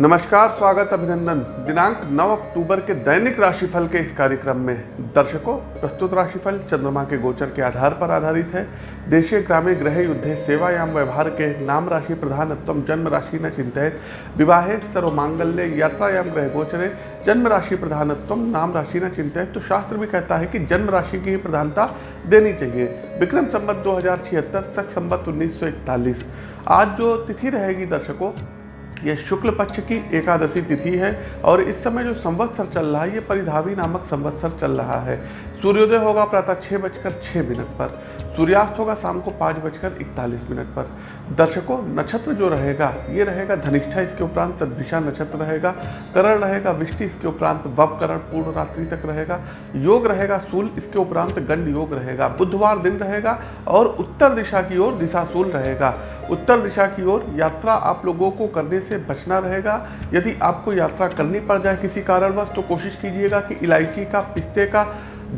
नमस्कार, स्वागत अभिनंदन। दिनांक 9 अक्टूबर के दैनिक राशिफल के इस कार्यक्रम में दर्शकों, प्रस्तुत राशिफल चंद्रमा के गोचर के आधार पर आधारित है। देशीय ग्रामे ग्रह युद्धे, सेवायाम व्यवहार के नाम राशि प्रधानत्व जन्म राशि न चिंतित। विवाहे सर्वमांगल्य यात्रायाम ग्रह गोचरे, जन्म राशि प्रधानत्व नाम राशि न चिंतित। तो शास्त्र भी कहता है कि जन्म राशि की ही प्रधानता देनी चाहिए। विक्रम संबत दो हज़ार छिहत्तर, तक संबत उन्नीस आज जो तिथि रहेगी दर्शकों यह शुक्ल पक्ष की एकादशी तिथि है और इस समय जो संवत्सर चल रहा है, ये परिधावी नामक संवत्सर चल रहा है। सूर्योदय होगा प्रातः छः बजकर छः मिनट पर, सूर्यास्त होगा शाम को पाँच बजकर इकतालीस मिनट पर। दर्शकों, नक्षत्र जो रहेगा, ये रहेगा धनिष्ठा, इसके उपरांत सदभिषा नक्षत्र रहेगा, करण रहेगा विष्टि, इसके उपरांत वव करण पूर्ण रात्रि तक रहेगा, योग रहेगा सूल, इसके उपरांत गंड योग रहेगा। बुधवार दिन रहेगा और उत्तर दिशा की ओर दिशाशूल रहेगा। उत्तर दिशा की ओर यात्रा आप लोगों को करने से बचना रहेगा। यदि आपको यात्रा करनी पड़ जाए किसी कारणवश तो कोशिश कीजिएगा कि इलायची का, पिस्ते का,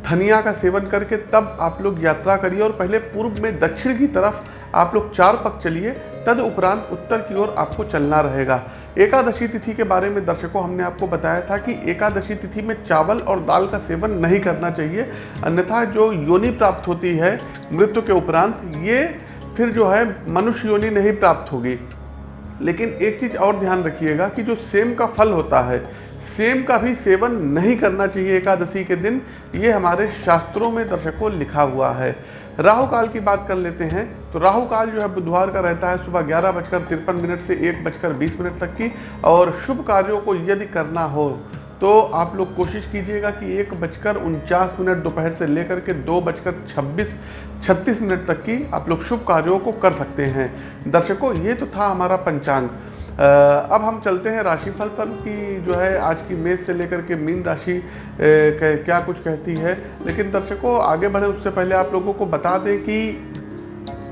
धनिया का सेवन करके तब आप लोग यात्रा करिए और पहले पूर्व में दक्षिण की तरफ़ आप लोग चार पक चलिए। तद उपरांत उत्तर की ओर आपको चलना रहेगा। एकादशी तिथि के बारे में दर्शकों, हमने आपको बताया था कि एकादशी तिथि में चावल और दाल का सेवन नहीं करना चाहिए। अन्यथा जो योनि प्राप्त होती है मृत्यु के उपरांत, ये फिर जो है, मनुष्य योनि नहीं प्राप्त होगी। लेकिन एक चीज़ और ध्यान रखिएगा कि जो सेम का फल होता है, सेम का भी सेवन नहीं करना चाहिए एकादशी के दिन। ये हमारे शास्त्रों में दर्शकों लिखा हुआ है। राहु काल की बात कर लेते हैं। तो राहु काल जो है, बुधवार का रहता है सुबह ग्यारह बजकर तिरपन मिनट से एक बजकर बीस मिनट तक की। और शुभ कार्यों को यदि करना हो तो आप लोग कोशिश कीजिएगा कि एक बजकर उनचास मिनट दोपहर से लेकर के दो बजकर छब्बीस, छत्तीस मिनट तक की आप लोग शुभ कार्यों को कर सकते हैं। दर्शकों, ये तो था हमारा पंचांग। अब हम चलते हैं राशिफल पर कि जो है आज की मेष से लेकर के मीन राशि क्या कुछ कहती है। लेकिन दर्शकों, आगे बढ़े, उससे पहले आप लोगों को बता दें कि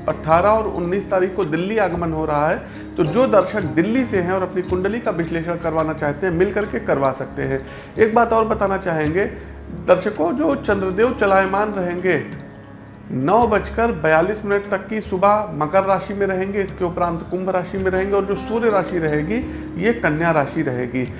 18 और 19 तारीख को दिल्ली आगमन हो रहा है। तो जो दर्शक दिल्ली से हैं और अपनी कुंडली का विश्लेषण करवाना चाहते हैं मिल करके करवा सकते हैं। एक बात और बताना चाहेंगे, दर्शकों, जो चंद्रदेव चलायमान रहेंगे, नौ बजकर बयालीस मिनट तक की सुबह मकर राशि में रहेंगे, इसके उपरांत कुंभ राशि में रहेंगे और जो सूर्य राशि रहेगी, ये कन्या राशि रहेगी।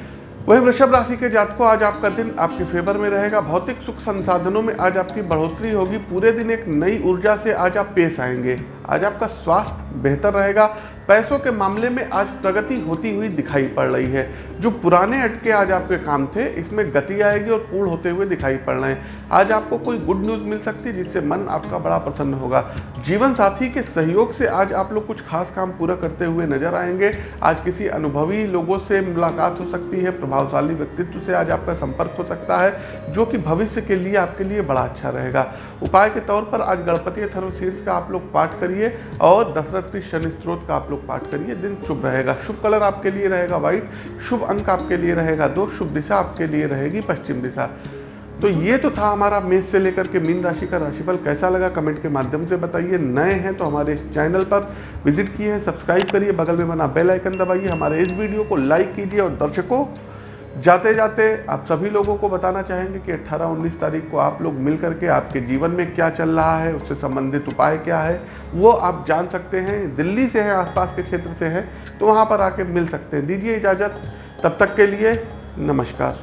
वही वृषभ राशि के जातकों, आज आपका दिन आपके फेवर में रहेगा। भौतिक सुख संसाधनों में आज आपकी बढ़ोतरी होगी। पूरे दिन एक नई ऊर्जा से आज आप पेश आएँगे। आज आपका स्वास्थ्य बेहतर रहेगा। पैसों के मामले में आज प्रगति होती हुई दिखाई पड़ रही है। जो पुराने अटके आज आपके काम थे, इसमें गति आएगी और पूर्ण होते हुए दिखाई पड़ रहे हैं। आज आपको कोई गुड न्यूज़ मिल सकती है, जिससे मन आपका बड़ा प्रसन्न होगा। जीवन साथी के सहयोग से आज आप लोग कुछ खास काम पूरा करते हुए नज़र आएँगे। आज किसी अनुभवी लोगों से मुलाकात हो सकती है, प्रभावशाली व्यक्तित्व से आज आपका संपर्क हो सकता है, जो कि भविष्य के लिए आपके लिए बड़ा अच्छा रहेगा। उपाय के तौर पर आज गणपति थर्वशीर्ष का आप लोग पाठ करिए और दशरथ शनि स्त्रोत का आप लोग पाठ करिए। दिन शुभ रहेगा। शुभ कलर आपके लिए रहेगा व्हाइट, शुभ अंक आपके लिए रहेगा दो, शुभ दिशा आपके लिए रहेगी पश्चिम दिशा। तो ये तो था हमारा मेष से लेकर के मीन राशि का राशिफल। कैसा लगा कमेंट के माध्यम से बताइए। नए हैं तो हमारे इस चैनल पर विज़िट किए हैं, सब्सक्राइब करिए। बगल में बना बेल आइकन दबाइए। हमारे इस वीडियो को लाइक कीजिए और दर्शकों जाते जाते आप सभी लोगों को बताना चाहेंगे कि 18-19 तारीख को आप लोग मिल करके आपके जीवन में क्या चल रहा है, उससे संबंधित उपाय क्या है, वो आप जान सकते हैं। दिल्ली से है, आसपास के क्षेत्र से है तो वहाँ पर आके मिल सकते हैं। दीजिए इजाज़त। तब तक के लिए नमस्कार।